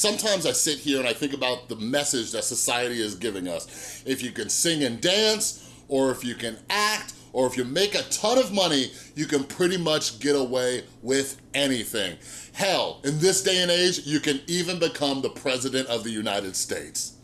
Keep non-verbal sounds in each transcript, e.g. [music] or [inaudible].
sometimes I sit here and I think about the message that society is giving us. If you can sing and dance, or if you can act, or if you make a ton of money, you can pretty much get away with anything. Hell, in this day and age, you can even become the President of the United States.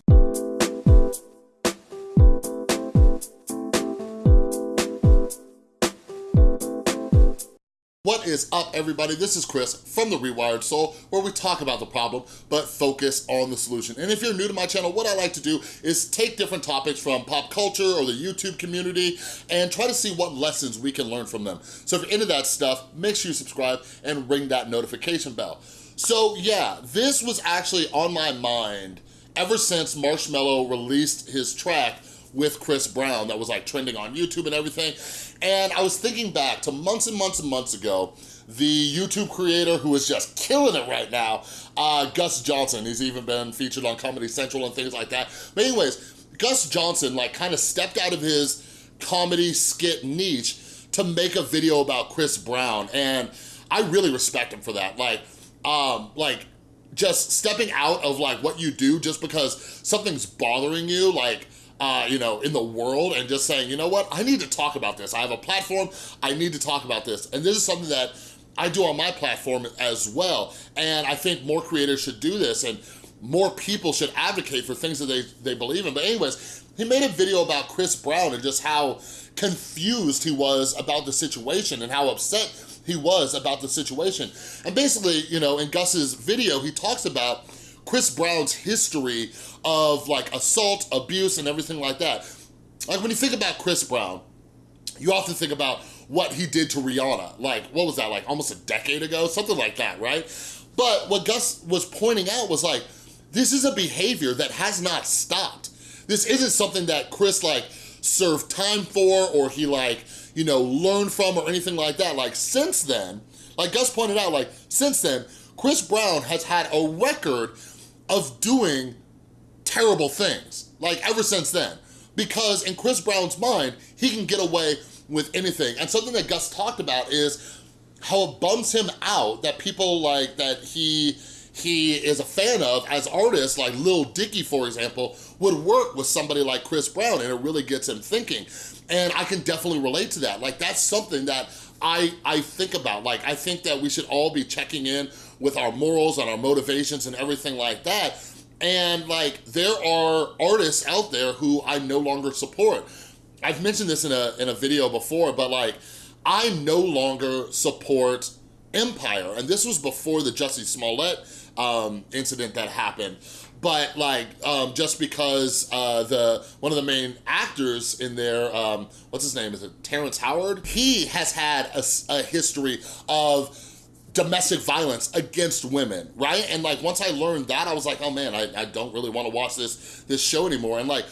What is up, everybody? This is Chris from The Rewired Soul, where we talk about the problem, but focus on the solution. And if you're new to my channel, what I like to do is take different topics from pop culture or the YouTube community and try to see what lessons we can learn from them. So if you're into that stuff, make sure you subscribe and ring that notification bell. So yeah, this was actually on my mind ever since Marshmello released his track with Chris Brown that was like trending on YouTube and everything. And I was thinking back to months and months and months ago, the YouTube creator who is just killing it right now, uh, Gus Johnson. He's even been featured on Comedy Central and things like that. But anyways, Gus Johnson like kind of stepped out of his comedy skit niche to make a video about Chris Brown. And I really respect him for that. Like, um, like just stepping out of like what you do just because something's bothering you, like uh, you know, in the world and just saying, you know what, I need to talk about this. I have a platform, I need to talk about this. And this is something that I do on my platform as well. And I think more creators should do this and more people should advocate for things that they, they believe in. But anyways, he made a video about Chris Brown and just how confused he was about the situation and how upset he was about the situation. And basically, you know, in Gus's video, he talks about Chris Brown's history of like assault, abuse, and everything like that. Like when you think about Chris Brown, you often think about what he did to Rihanna. Like, what was that, like almost a decade ago? Something like that, right? But what Gus was pointing out was like, this is a behavior that has not stopped. This isn't something that Chris like served time for or he like, you know, learned from or anything like that. Like since then, like Gus pointed out, like since then, Chris Brown has had a record of doing terrible things, like ever since then. Because in Chris Brown's mind, he can get away with anything. And something that Gus talked about is how it bums him out that people like, that he he is a fan of as artists, like Lil Dicky, for example, would work with somebody like Chris Brown and it really gets him thinking. And I can definitely relate to that. Like that's something that I, I think about. Like I think that we should all be checking in with our morals and our motivations and everything like that. And like, there are artists out there who I no longer support. I've mentioned this in a, in a video before, but like, I no longer support Empire. And this was before the Jussie Smollett um, incident that happened. But like, um, just because uh, the one of the main actors in there, um, what's his name, is it Terrence Howard? He has had a, a history of domestic violence against women, right? And like, once I learned that, I was like, oh man, I, I don't really wanna watch this, this show anymore. And like,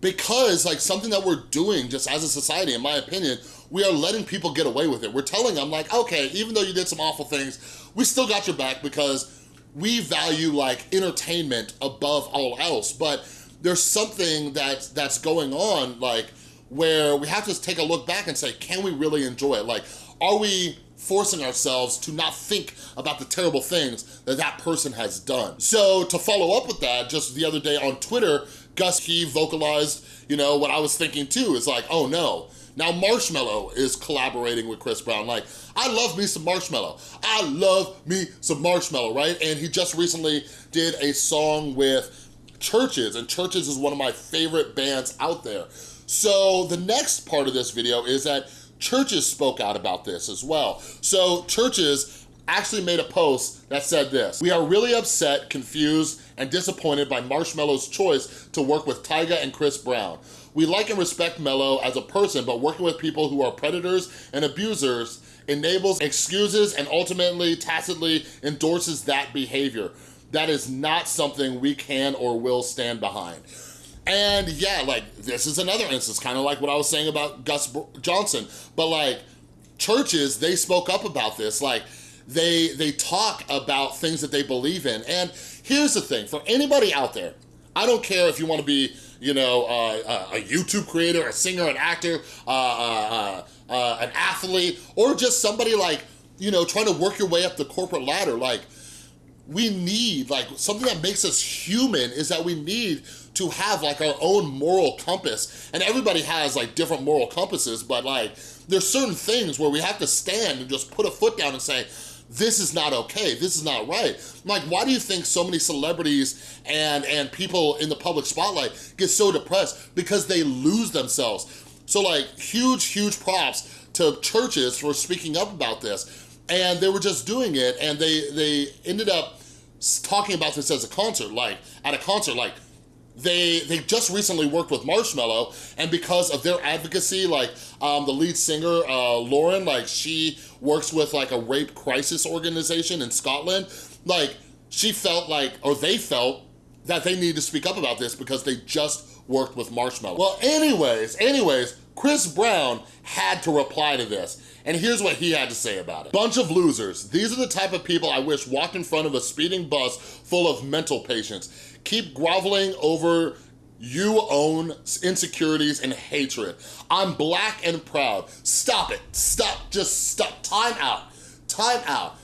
because like something that we're doing just as a society, in my opinion, we are letting people get away with it. We're telling them like, okay, even though you did some awful things, we still got your back because we value like entertainment above all else. But there's something that, that's going on like where we have to take a look back and say, can we really enjoy it? Like, are we forcing ourselves to not think about the terrible things that that person has done. So to follow up with that, just the other day on Twitter, Gus, he vocalized, you know, what I was thinking too, is like, oh no, now Marshmello is collaborating with Chris Brown. Like, I love me some Marshmello. I love me some Marshmello, right? And he just recently did a song with CHVRCHES, and CHVRCHES is one of my favorite bands out there. So the next part of this video is that CHVRCHES spoke out about this as well. So CHVRCHES actually made a post that said this, We are really upset, confused, and disappointed by Marshmello's choice to work with Tyga and Chris Brown. We like and respect Mello as a person, but working with people who are predators and abusers enables, excuses, and ultimately tacitly endorses that behavior. That is not something we can or will stand behind. And yeah, like this is another instance, kind of like what I was saying about Gus Johnson, but like CHVRCHES, they spoke up about this. Like they, they talk about things that they believe in. And here's the thing, for anybody out there, I don't care if you wanna be, you know, uh, a YouTube creator, a singer, an actor, uh, uh, uh, uh, an athlete, or just somebody like, you know, trying to work your way up the corporate ladder. Like, we need, like something that makes us human is that we need to have like our own moral compass. And everybody has like different moral compasses, but like there's certain things where we have to stand and just put a foot down and say, this is not okay, this is not right. Like, why do you think so many celebrities and, and people in the public spotlight get so depressed? Because they lose themselves. So like, huge, huge props to CHVRCHES for speaking up about this. And they were just doing it and they, they ended up talking about this as a concert, like, at a concert, like, they they just recently worked with Marshmello, and because of their advocacy, like um, the lead singer, uh, Lauren, like she works with like a rape crisis organization in Scotland, like she felt like, or they felt that they need to speak up about this because they just worked with Marshmello. Well, anyways, anyways, Chris Brown had to reply to this. And here's what he had to say about it. Bunch of losers. These are the type of people I wish walked in front of a speeding bus full of mental patients keep groveling over you own insecurities and hatred. I'm black and proud. Stop it. Stop. Just stop. Time out. Time out.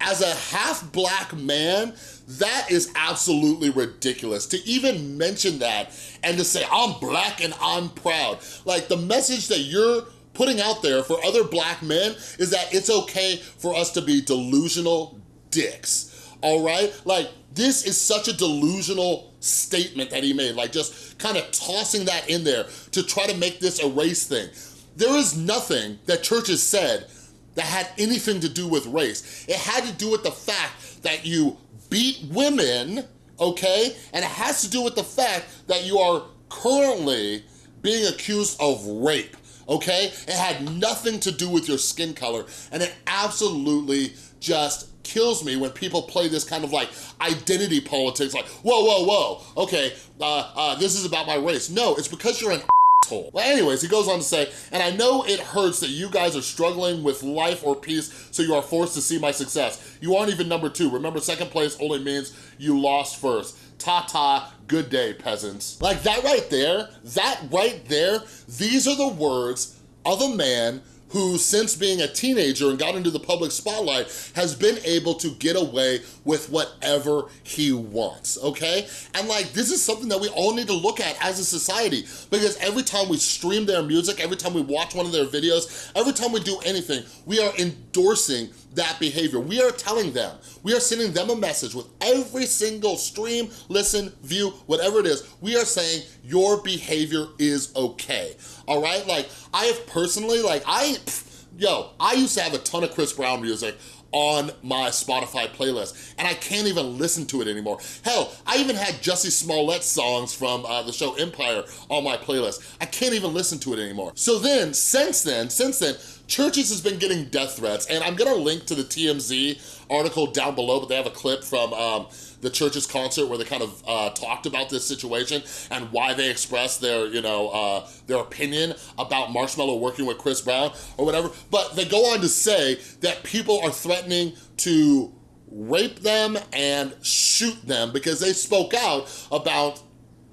As a half black man, that is absolutely ridiculous. To even mention that and to say, I'm black and I'm proud. Like the message that you're putting out there for other black men is that it's okay for us to be delusional dicks all right? Like, this is such a delusional statement that he made, like just kind of tossing that in there to try to make this a race thing. There is nothing that CHVRCHES said that had anything to do with race. It had to do with the fact that you beat women, okay? And it has to do with the fact that you are currently being accused of rape, okay? It had nothing to do with your skin color, and it absolutely just kills me when people play this kind of like identity politics, like, whoa, whoa, whoa, okay, uh, uh, this is about my race. No, it's because you're an asshole. Well, anyways, he goes on to say, and I know it hurts that you guys are struggling with life or peace, so you are forced to see my success. You aren't even number two. Remember, second place only means you lost first. Ta-ta, good day, peasants. Like that right there, that right there, these are the words of a man who since being a teenager and got into the public spotlight has been able to get away with whatever he wants, okay? And like, this is something that we all need to look at as a society because every time we stream their music, every time we watch one of their videos, every time we do anything, we are endorsing that behavior. We are telling them, we are sending them a message with every single stream, listen, view, whatever it is, we are saying your behavior is okay, all right? Like, I have personally, like, I, pff, yo, I used to have a ton of Chris Brown music on my Spotify playlist, and I can't even listen to it anymore. Hell, I even had Jussie Smollett songs from uh, the show Empire on my playlist. I can't even listen to it anymore. So then, since then, since then, CHVRCHES has been getting death threats, and I'm gonna link to the TMZ article down below, but they have a clip from um, the CHVRCHES concert where they kind of uh, talked about this situation and why they expressed their, you know, uh, their opinion about Marshmello working with Chris Brown or whatever. But they go on to say that people are threatening to rape them and shoot them because they spoke out about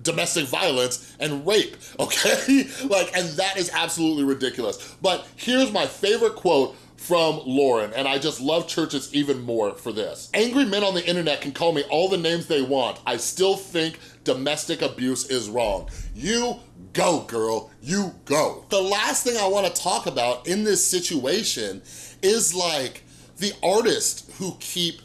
domestic violence and rape, [laughs] okay? like, and that is absolutely ridiculous. But here's my favorite quote from Lauren, and I just love CHVRCHES even more for this. Angry men on the internet can call me all the names they want. I still think domestic abuse is wrong. You go, girl, you go. The last thing I wanna talk about in this situation is like the artists who keep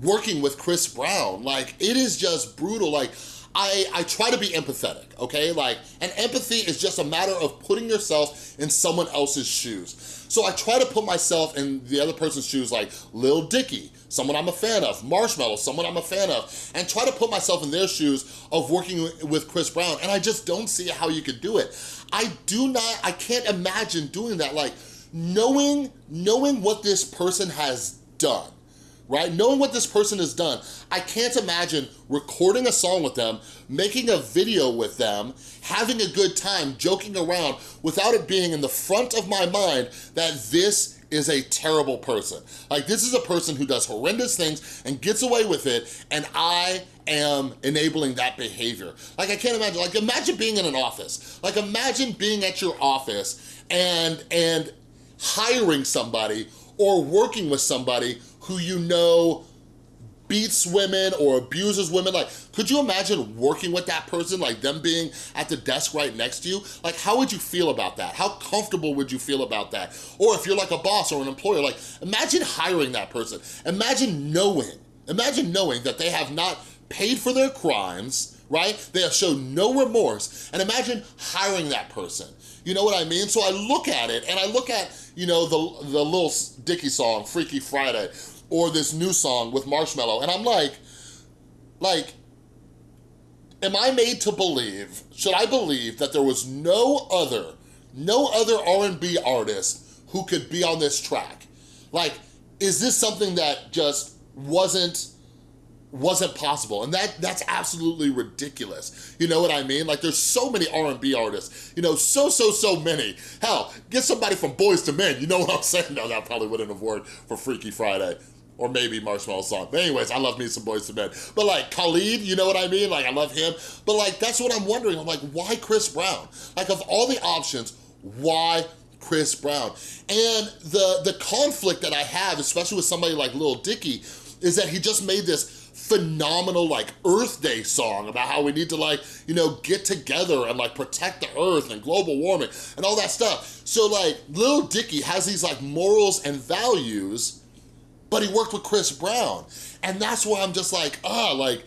working with Chris Brown. Like, it is just brutal. Like, I, I try to be empathetic, okay? Like, and empathy is just a matter of putting yourself in someone else's shoes. So I try to put myself in the other person's shoes like Lil Dicky, someone I'm a fan of, Marshmello, someone I'm a fan of, and try to put myself in their shoes of working with Chris Brown, and I just don't see how you could do it. I do not, I can't imagine doing that, like, knowing, knowing what this person has done, right? Knowing what this person has done, I can't imagine recording a song with them, making a video with them, having a good time, joking around, without it being in the front of my mind that this is a terrible person. Like this is a person who does horrendous things and gets away with it and I am enabling that behavior. Like I can't imagine, like imagine being in an office. Like imagine being at your office and, and hiring somebody or working with somebody who you know beats women or abuses women, like, could you imagine working with that person, like them being at the desk right next to you? Like, how would you feel about that? How comfortable would you feel about that? Or if you're like a boss or an employer, like, imagine hiring that person. Imagine knowing, imagine knowing that they have not paid for their crimes, right? They have shown no remorse. And imagine hiring that person. You know what I mean? So I look at it and I look at, you know, the, the Lil Dicky song, Freaky Friday, or this new song with Marshmello. And I'm like, like, am I made to believe, should I believe that there was no other, no other R&B artist who could be on this track? Like, is this something that just wasn't wasn't possible and that that's absolutely ridiculous you know what i mean like there's so many r&b artists you know so so so many hell get somebody from Boyz II Men you know what i'm [laughs] saying no that probably wouldn't have worked for freaky friday or maybe Marshmello song. But anyways, I love me some Boyz II Men. But like Khalid, you know what I mean? Like I love him. But like that's what I'm wondering. I'm like, why Chris Brown? Like of all the options, why Chris Brown? And the the conflict that I have, especially with somebody like Lil Dicky, is that he just made this phenomenal like Earth Day song about how we need to like, you know, get together and like protect the earth and global warming and all that stuff. So like Lil Dicky has these like morals and values but he worked with Chris Brown. And that's why I'm just like, ah, like,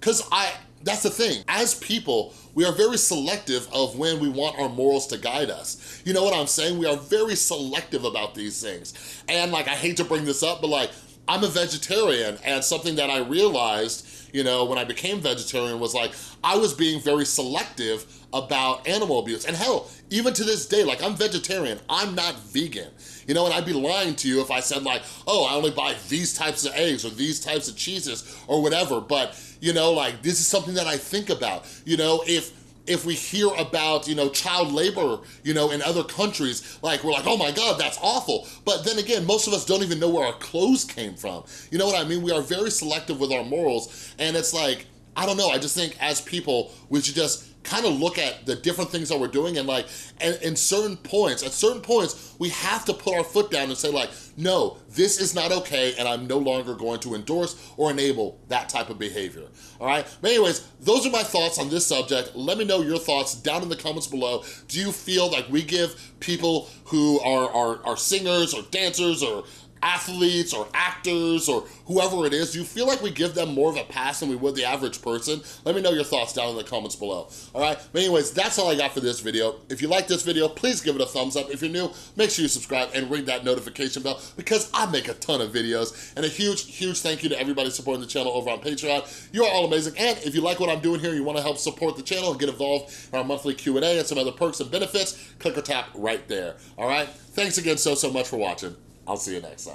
cause I, that's the thing. As people, we are very selective of when we want our morals to guide us. You know what I'm saying? We are very selective about these things. And like, I hate to bring this up, but like, I'm a vegetarian and something that I realized, you know, when I became vegetarian was like, I was being very selective about animal abuse. And hell, even to this day, like I'm vegetarian, I'm not vegan. You know, and I'd be lying to you if I said like, oh, I only buy these types of eggs or these types of cheeses or whatever. But, you know, like this is something that I think about. You know, if if we hear about, you know, child labor, you know, in other countries, like we're like, oh my God, that's awful. But then again, most of us don't even know where our clothes came from. You know what I mean? We are very selective with our morals. And it's like, I don't know, I just think as people, we should just kind of look at the different things that we're doing and like, and in certain points, at certain points, we have to put our foot down and say like, no, this is not okay and I'm no longer going to endorse or enable that type of behavior, all right? But anyways, those are my thoughts on this subject. Let me know your thoughts down in the comments below. Do you feel like we give people who are, are, are singers or dancers or athletes or actors or whoever it is, do you feel like we give them more of a pass than we would the average person? Let me know your thoughts down in the comments below, all right? But anyways, that's all I got for this video. If you like this video, please give it a thumbs up. If you're new, make sure you subscribe and ring that notification bell because I make a ton of videos. And a huge, huge thank you to everybody supporting the channel over on Patreon. You are all amazing. And if you like what I'm doing here, you wanna help support the channel and get involved in our monthly Q&A and some other perks and benefits, click or tap right there, all right? Thanks again so, so much for watching. I'll see you next time.